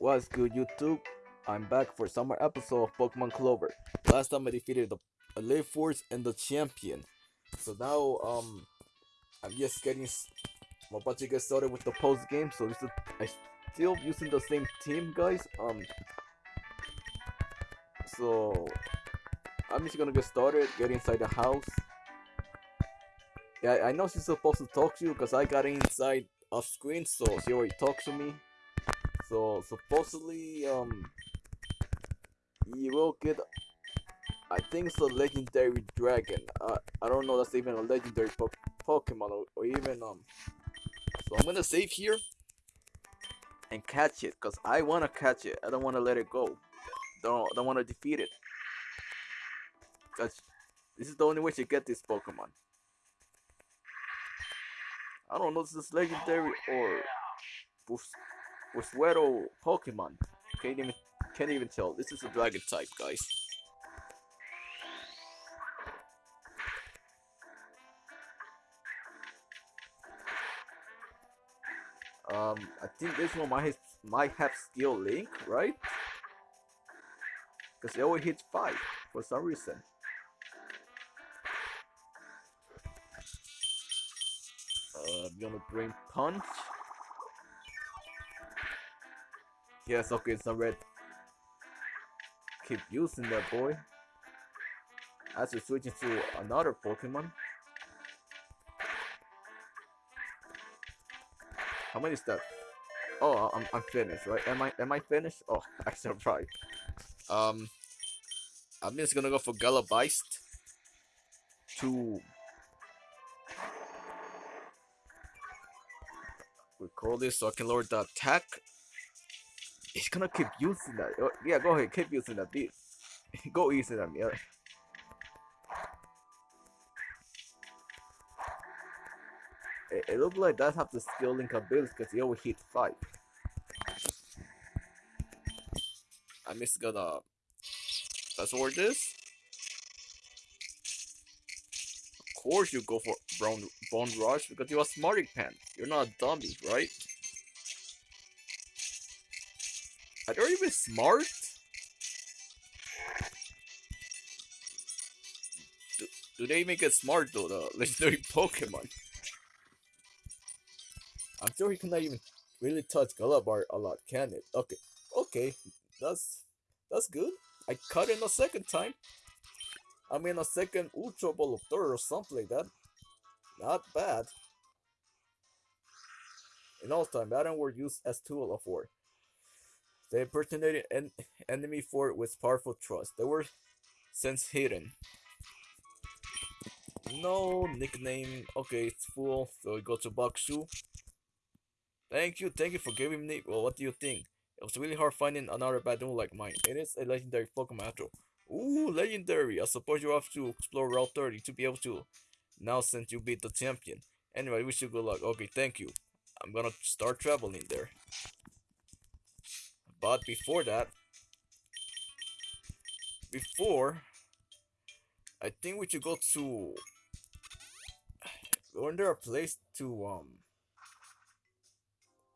What's good, YouTube? I'm back for summer episode of Pokemon Clover. Last time I defeated the Elite Four and the champion. So now, um, I'm just getting. I'm about to get started with the post game. So this is I still using the same team, guys. Um, so I'm just gonna get started. Get inside the house. Yeah, I know she's supposed to talk to you because I got inside off screen, so she already talked to me. So supposedly, um, you will get. I think it's a legendary dragon. Uh, I don't know that's even a legendary po Pokemon or, or even um. So I'm gonna save here and catch it, cause I wanna catch it. I don't wanna let it go. Don't don't wanna defeat it. Cause this is the only way to get this Pokemon. I don't know if this is legendary or Fusuero Pokemon. Can't even can't even tell. This is a dragon type, guys. Um, I think this one might might have skill link, right? Because it always hits five for some reason. Uh, I'm gonna bring punch. Yes, okay, it's a red. Keep using that boy. As we switch into another Pokemon. How many is that? Oh, I'm, I'm finished, right? Am I am I finished? Oh, I survived. Um, I'm just gonna go for Galabeist to recall this so I can lower the attack He's gonna keep using that. Oh, yeah, go ahead, keep using that. Be go easy on me. It, it looks like that have the skill link ability because he always hit five. I'm just gonna. That's what it is. Of course, you go for Bone Bone Rush because you're a smarty pants. You're not a dummy, right? Are even smart? Do, do they make get smart though, the legendary Pokemon? I'm sure he cannot even really touch Galabar a lot, can it? Okay, okay, that's that's good. I cut in a second time. I mean a second Ultra Ball of Third or something like that. Not bad. In all time, Baton were used as tool of war. They impersonated an enemy fort with powerful trust. They were since hidden. No nickname. Okay, it's full. So we go to Bakshu. Thank you, thank you for giving me. Well, what do you think? It was really hard finding another Badoo like mine. It is a legendary Pokemon after. Ooh, legendary! I suppose you have to explore Route 30 to be able to. Now since you beat the champion. Anyway, wish you good luck. Okay, thank you. I'm gonna start traveling there. But before that, before, I think we should go to. Isn't there a place to um?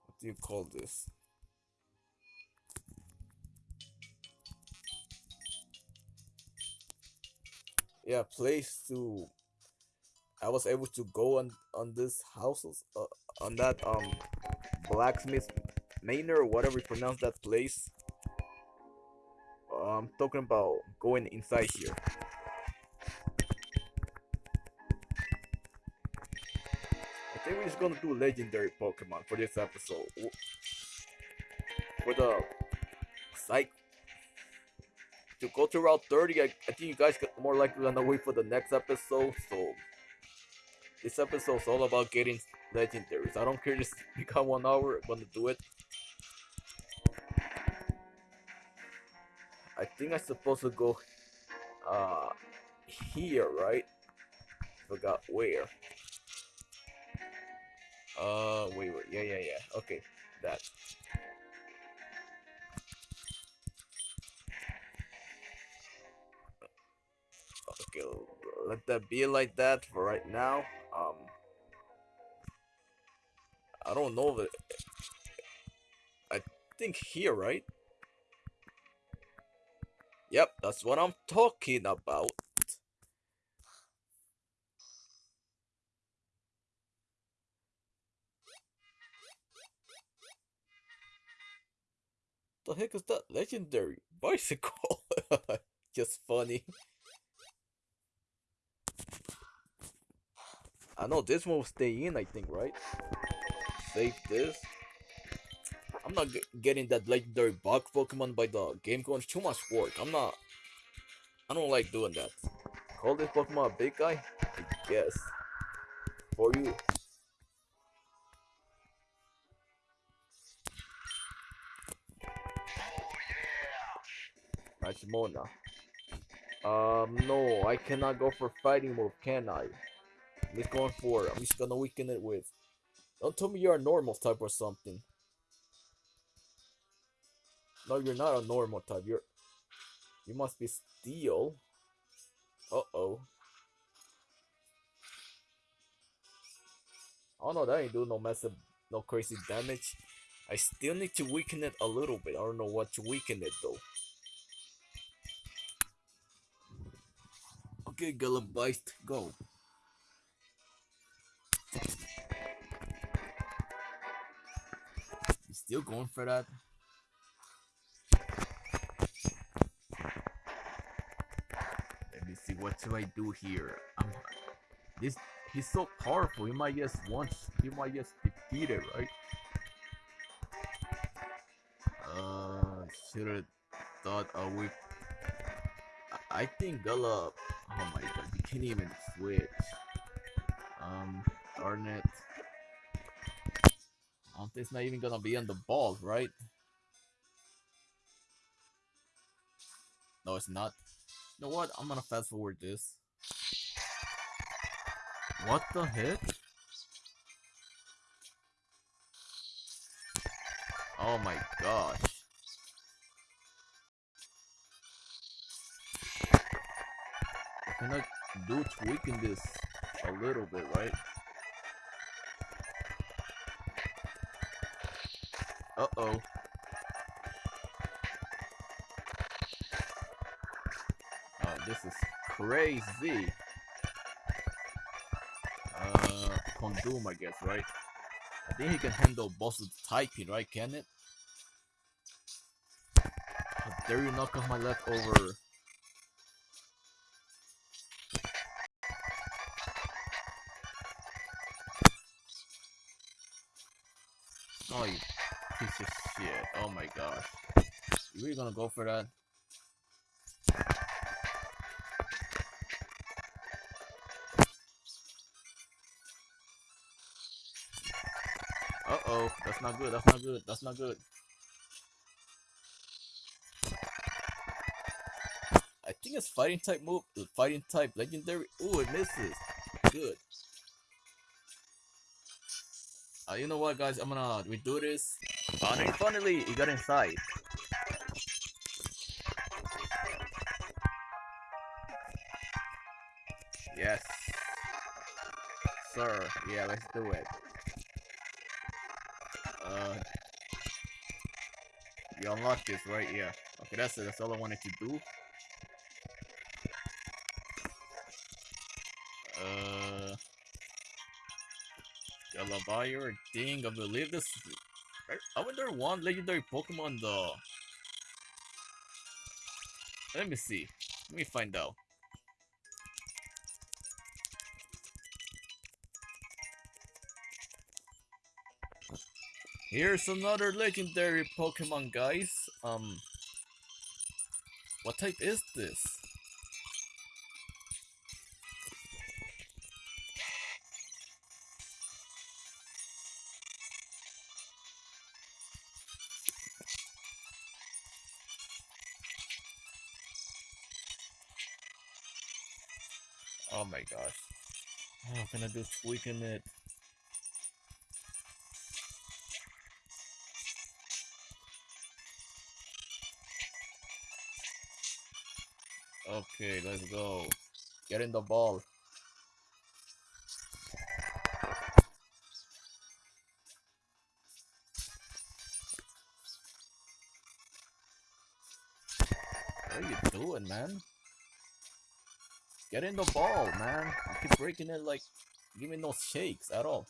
What do you call this? Yeah, place to. I was able to go on on this houses uh, on that um blacksmith Manor or whatever you pronounce that place. Uh, I'm talking about going inside here. I think we're just gonna do legendary Pokemon for this episode. For the psych to go to Route 30, I, I think you guys are more likely gonna wait for the next episode. So this episode's all about getting legendaries. I don't care we got one hour, I'm gonna do it. Think I'm supposed to go uh here, right? Forgot where. Uh wait wait yeah yeah yeah okay that okay let that be like that for right now um I don't know that I think here, right? Yep, that's what I'm talking about. The heck is that legendary bicycle? Just funny. I know this one will stay in, I think, right? Save this. I'm not getting that legendary bug Pokemon by the game going too much work. I'm not. I don't like doing that. Call this Pokemon a big guy? Guess. For you. Machimona. Um, no, I cannot go for fighting move, can I? I'm just going for. I'm just gonna weaken it with. Don't tell me you're a normal type or something. No, you're not a normal type. You're. You must be steel. Uh oh. Oh no, that ain't doing no massive, no crazy damage. I still need to weaken it a little bit. I don't know what to weaken it though. Okay, Gallabite, go. Still going for that? See, what should I do here? I'm, this he's so powerful. He might just once he might just defeat it, right? Uh, should have thought a whip. I, I think Gala. Oh my god, you can't even switch. Um, darn it. It's not even gonna be on the ball, right? No, it's not. You know what? I'm gonna fast forward this. What the heck? Oh my gosh. Can I do tweaking this a little bit, right? Uh-oh. This is crazy. Uh, Condoom, I guess, right? I think he can handle the typing, right? Can it? How dare you knock off my leftover? Oh, you piece of shit. Oh my gosh. You really gonna go for that? That's not good. That's not good. That's not good. I think it's fighting type move. Fighting type legendary. Ooh, it misses. Good. Uh, you know what, guys? I'm gonna redo this. Finally, finally, he got inside. Yes. Sir, yeah, let's do it. Uh, you unlock this, right? Yeah. Okay, that's it. That's all I wanted to do. Uh, Galabayer, Ding, I believe this. I wonder one legendary Pokemon though. Let me see. Let me find out. Here's another legendary Pokemon, guys. Um, what type is this? Oh my gosh. How can I do tweaking it? Okay, let's go. Get in the ball. What are you doing, man? Get in the ball, man. I keep breaking it like, give me no shakes at all.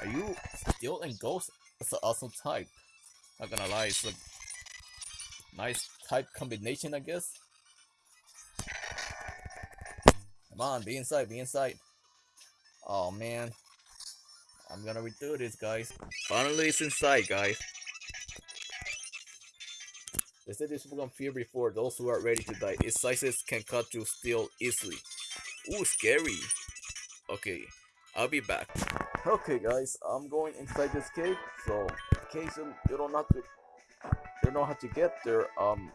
Are you still in Ghost? It's an awesome type. Not gonna lie, it's a nice type combination, I guess. Come on, be inside, be inside. Oh man. I'm gonna redo this, guys. Finally, it's inside, guys. They said this will come fear before those who are ready to die. Its sizes can cut through steel easily. Ooh, scary. Okay, I'll be back. Okay, guys, I'm going inside this cave. So, in case you, you don't have to, you know how to get there. Um,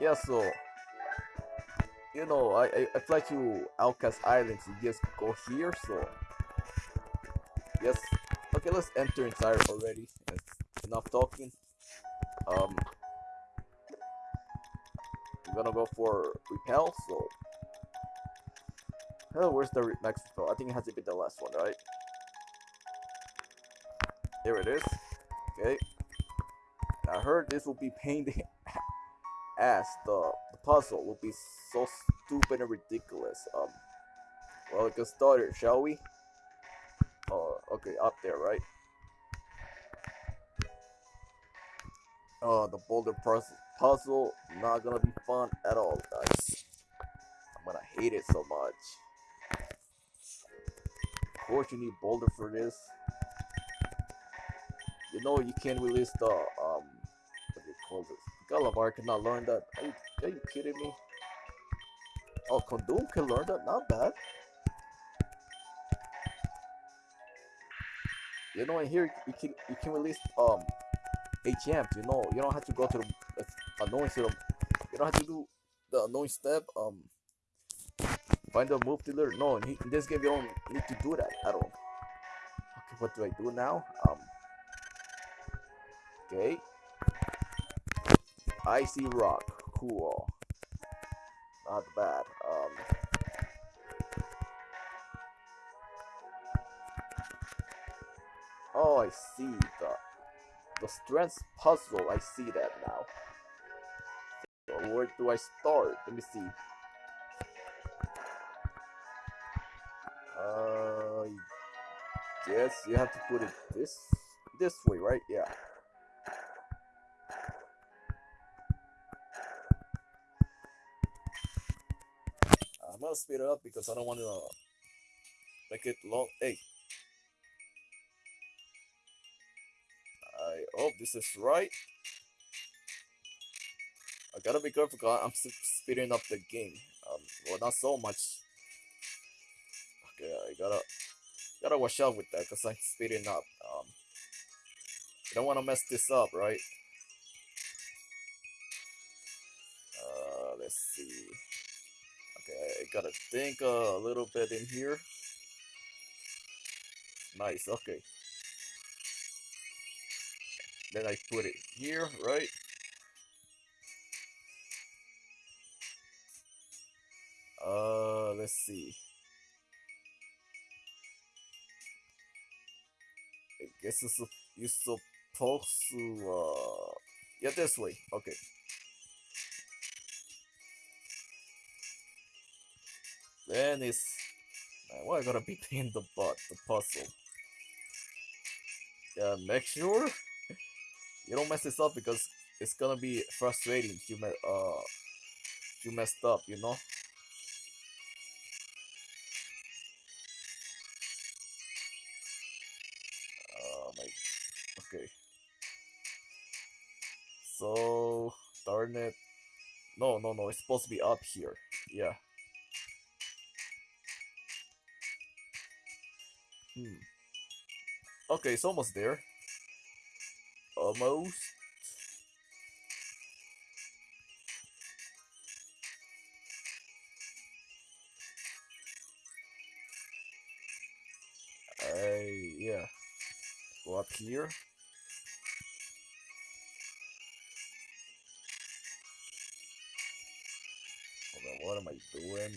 yeah. So, you know, I I, I fly to Outcast Island to just go here. So, yes. Okay, let's enter inside already. Enough talking. Um, I'm gonna go for repel. So. Oh, where's the next? I think it has to be the last one, right? Here it is. Okay. I heard this will be pain the ass. The, the puzzle will be so stupid and ridiculous. Um. Well, get started, shall we? Oh, okay, up there, right? Oh, the boulder puzzle, puzzle not gonna be fun at all, guys. I'm gonna hate it so much course you need boulder for this. You know you can't release the um what do you call this? Galavar cannot learn that. Are you, are you kidding me? Oh Condom can learn that, not bad. You know in here you can you can release um HM, you know, you don't have to go to the annoying system. You don't have to do the annoying step, um Find a move dealer. No, in, in this game you don't need to do that at all. Okay, what do I do now? Um. Okay. Icy rock. Cool. Not bad. Um. Oh, I see the the strength puzzle. I see that now. So where do I start? Let me see. Uh, yes, you have to put it this this way, right? Yeah. I'm gonna speed it up because I don't want to make it long. Hey, I hope this is right. I gotta be careful because I'm speeding up the game. Um, well, not so much yeah, I gotta gotta watch out with that because I'm speeding up. Um, I don't want to mess this up, right? Uh, let's see. Okay, I gotta think a little bit in here. Nice. Okay. Then I put it here, right? Uh, let's see. Guess it's, you're supposed to, uh, yeah, this way. Okay. Then it's, man, why I gotta be paying the butt, the puzzle? Yeah, make sure you don't mess this up because it's gonna be frustrating if you, uh, if you messed up, you know? No, no, it's supposed to be up here. Yeah. Hmm. Okay, it's almost there. Almost. I, yeah. Go up here. What am I doing?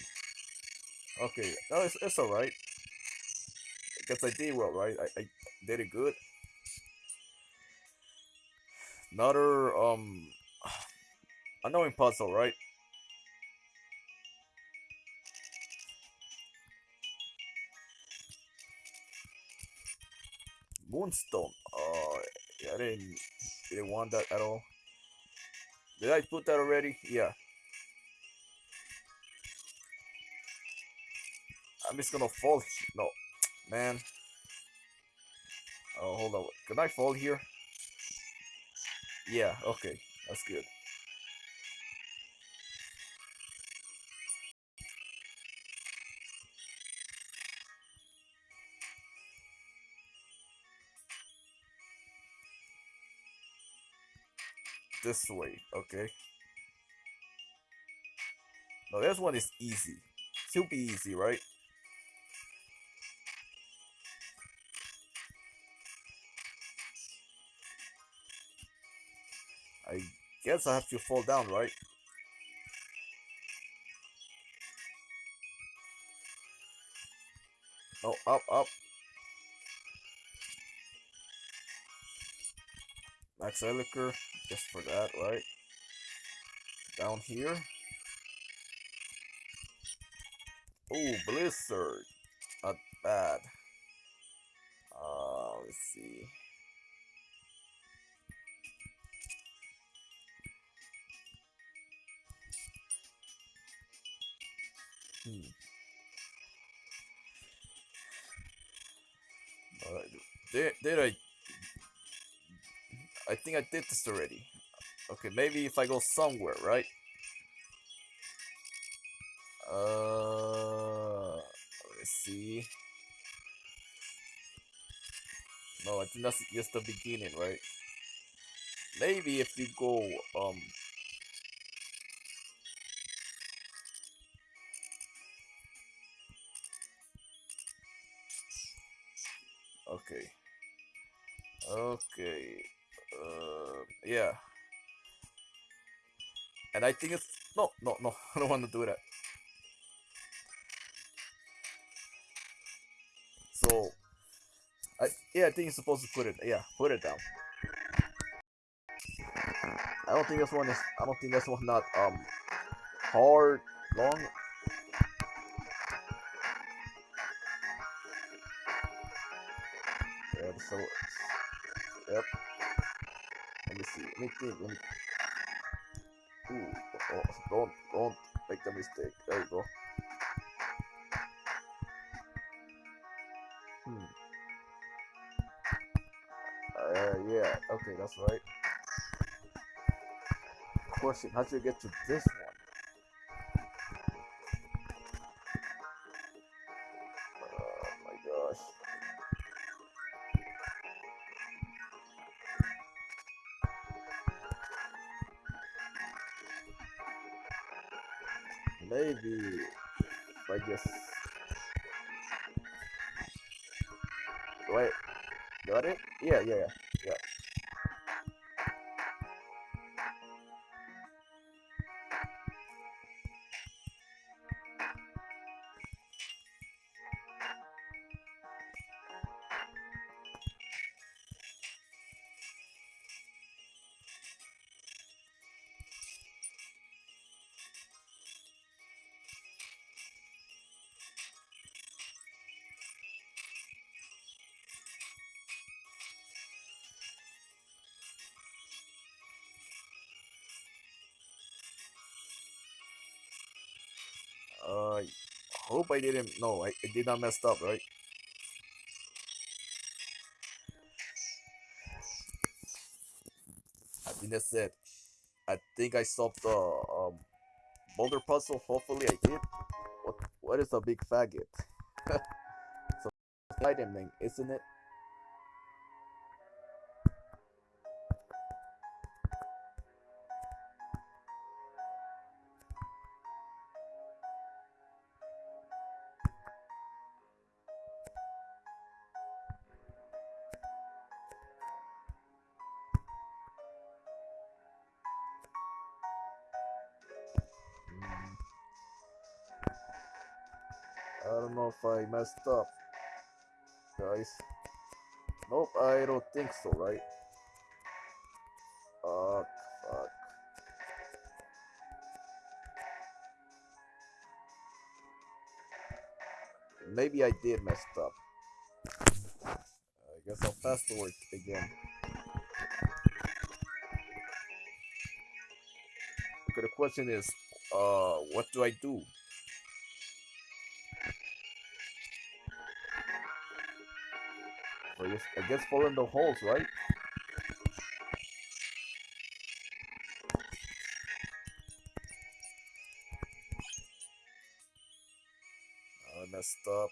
Okay, no, it's, it's alright. Guess I did well, right? I, I did it good. Another, um, annoying puzzle, right? Moonstone. Uh, I didn't, didn't want that at all. Did I put that already? Yeah. I'm just gonna fall. No, man. Oh, hold on. Can I fall here? Yeah, okay. That's good. This way, okay. No, this one is easy. Should be easy, right? Guess I have to fall down, right? No, up, up. Max Elixir, just for that, right? Down here. Oh, Blizzard. Not bad. Uh, let's see. Did, did I... I think I did this already. Okay, maybe if I go somewhere, right? Uh... Let's see. No, I think that's just the beginning, right? Maybe if you go, um... Okay. Okay. Uh, yeah. And I think it's no, no, no. I don't want to do that. So, I yeah, I think you're supposed to put it. Yeah, put it down. I don't think this one is. I don't think this one's not um hard, long. Yeah, so yep. Let me see. Let me think. Let me. Ooh, oh, don't don't make the mistake. There you go. Hmm. Uh, yeah. Okay, that's right. Question: How do you get to this Yeah, yeah, hope I didn't. No, I, I did not mess up, right? I think that's it. I think I solved the um boulder puzzle. Hopefully, I did. What What is a big faggot? so item name, isn't it? Don't know if I messed up, guys. Nope, I don't think so, right? Fuck, fuck. Maybe I did mess up. I guess I'll fast forward again. Okay, the question is, uh, what do I do? Guess, I guess fall in the holes, right? I messed up.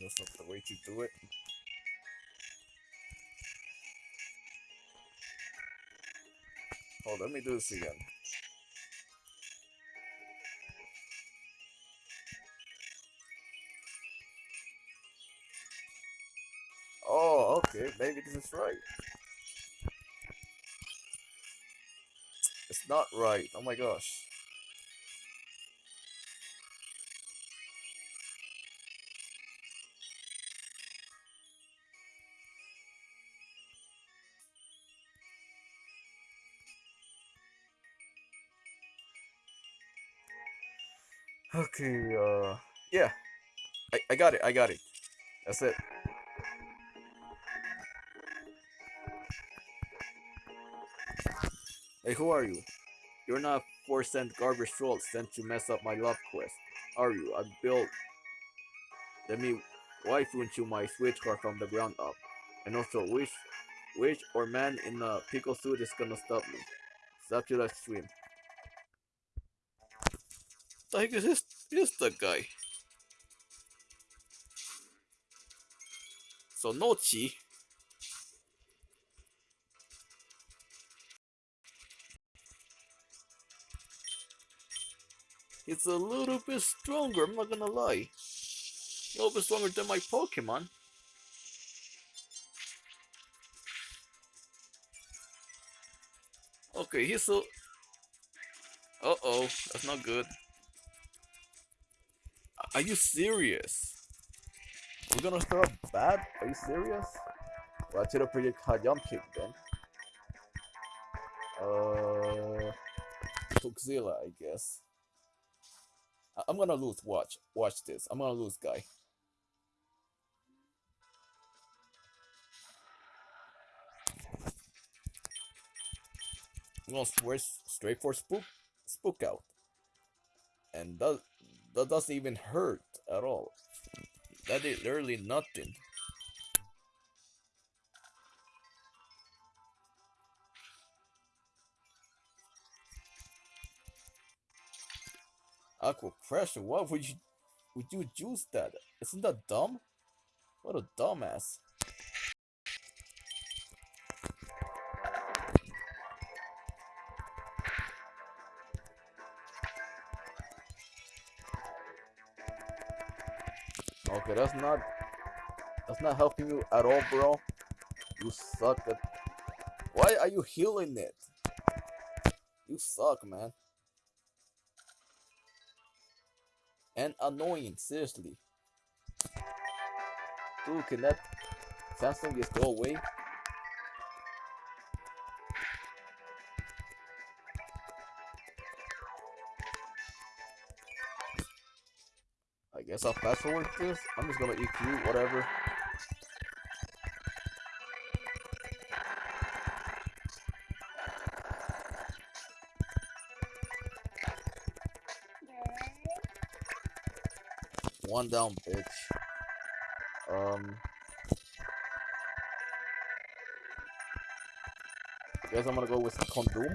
That's not the way to do it. Oh, let me do this again. Maybe this is right. It's not right. Oh my gosh. Okay, uh, yeah. I, I got it, I got it. That's it. Hey, who are you? You're not a 4 cent garbage troll sent to mess up my love quest, are you? I built. Let me waifu into my switch car from the ground up. And also, which, which or man in a pickle suit is gonna stop me? To the stream. The heck is this, is the guy? So, Nochi. It's a little bit stronger, I'm not gonna lie. A little bit stronger than my Pokemon. Okay, he's so... Uh-oh, that's not good. Are you serious? We're gonna start bad? Are you serious? Well, I should have predicted high jump kick then. Uh... Toxzilla, I guess. I'm gonna lose. Watch. Watch this. I'm gonna lose, guy. I'm gonna swear straight for spook, spook out, and that that doesn't even hurt at all. That is literally nothing. Aqua pressure. Why would you would you use that? Isn't that dumb? What a dumbass. Okay, that's not that's not helping you at all, bro. You suck at Why are you healing it? You suck, man. And annoying, seriously. Dude, can that Samsung just go away? I guess I'll fast forward this. I'm just gonna EQ, whatever. One down, bitch. Um. Guess I'm gonna go with Condom.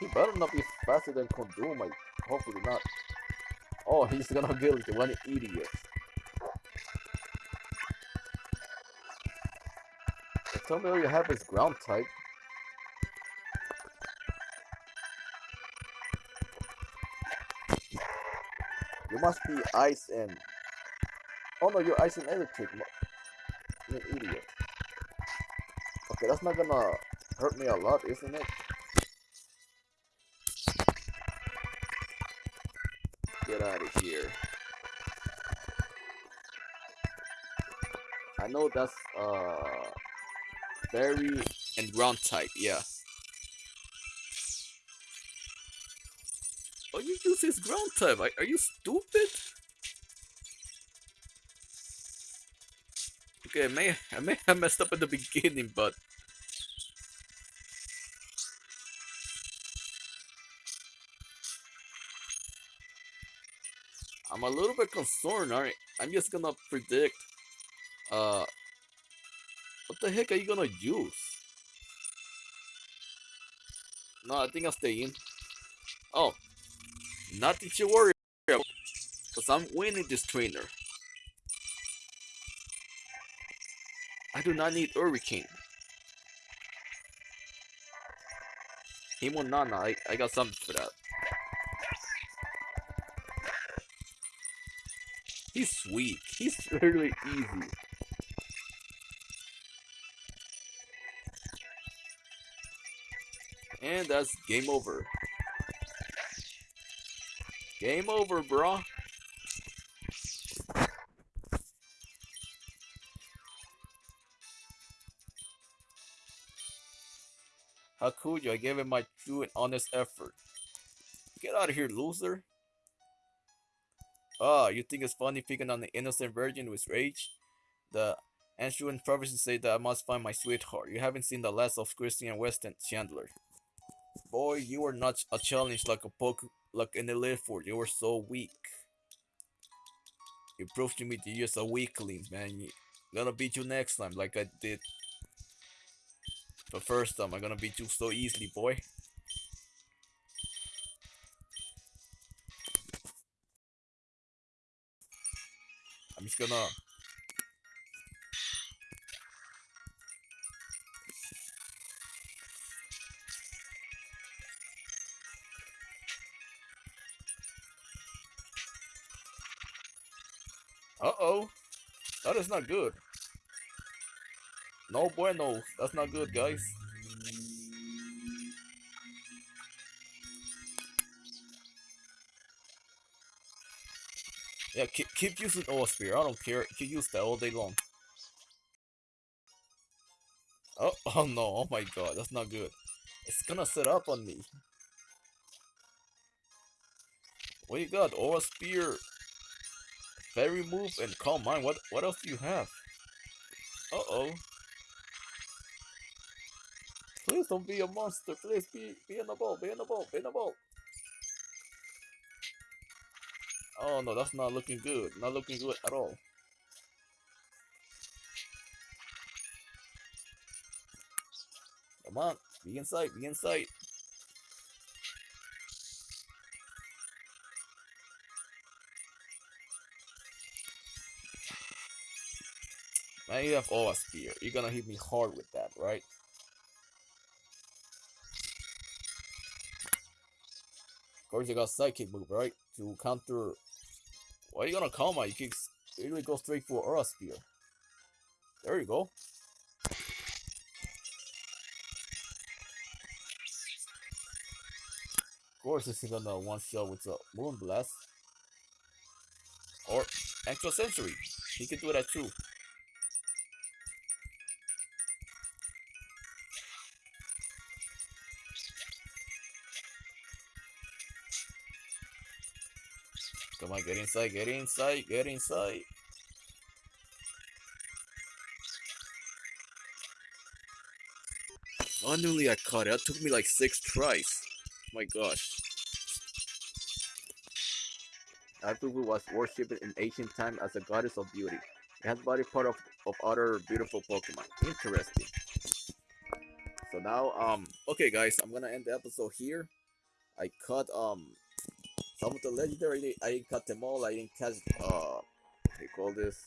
He better not be faster than Condom. I hopefully not. Oh, he's gonna the one idiot. Tell me all you have is ground type. Must be ice and. Oh no, you're ice and electric. You're an idiot. Okay, that's not gonna hurt me a lot, isn't it? Get out of here. I know that's uh berry and ground type, yeah. You use his ground type. Are, you stupid? Okay, I may I may have messed up at the beginning, but I'm a little bit concerned. Alright, I'm just gonna predict. Uh, what the heck are you gonna use? No, I think I'll stay in. Oh, nothing to worry about, cause I'm winning this trainer. I do not need Hurricane. Himonana, I, I got something for that. He's sweet. He's really easy. And that's game over. Game over, bro. How could you? I gave it my true and honest effort. Get out of here, loser. Ah, you think it's funny picking on the innocent virgin with rage? The ancient prophecies say that I must find my sweetheart. You haven't seen the last of Christian Weston Chandler. Boy, you are not a challenge like a poke like in the Leaford. You were so weak. You proved to me that you're a weakling, man. I'm gonna beat you next time, like I did the first time. I'm gonna beat you so easily, boy. I'm just gonna Uh-oh. That is not good. No bueno. That's not good, guys. Yeah, keep, keep using Aura Sphere. I don't care. Keep use that all day long. Oh, oh no. Oh my god. That's not good. It's gonna set up on me. What you got? Aura Sphere. Fairy move and calm mind. What what else do you have? Uh oh. Please don't be a monster. Please be be in the ball. Be in the ball. Be in the ball. Oh no, that's not looking good. Not looking good at all. Come on, be inside. Be inside. Now you have Aura Sphere. You're gonna hit me hard with that, right? Of course, you got Psychic move, right? To counter. Why are you gonna call my? You can really go straight for Aura Sphere. There you go. Of course, this is gonna one shot with a Moon Blast. Or Extra Sensory. He can do that too. On, get inside, get inside, get inside. Finally, I caught it. It took me like six tries. My gosh. Apubu was worshipped in ancient time as a goddess of beauty. It has body part of, of other beautiful Pokemon. Interesting. So now, um, okay guys, I'm gonna end the episode here. I caught, um, some of the legendary, I didn't cut them all, I didn't catch, uh, they call this?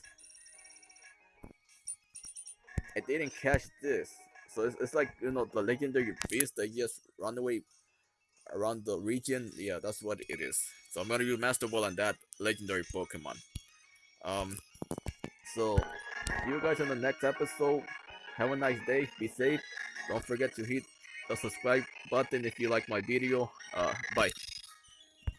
I didn't catch this. So it's, it's like, you know, the legendary beast that just run away around the region. Yeah, that's what it is. So I'm gonna use Master Ball on that legendary Pokemon. Um, so, you guys in the next episode. Have a nice day. Be safe. Don't forget to hit the subscribe button if you like my video. Uh, bye.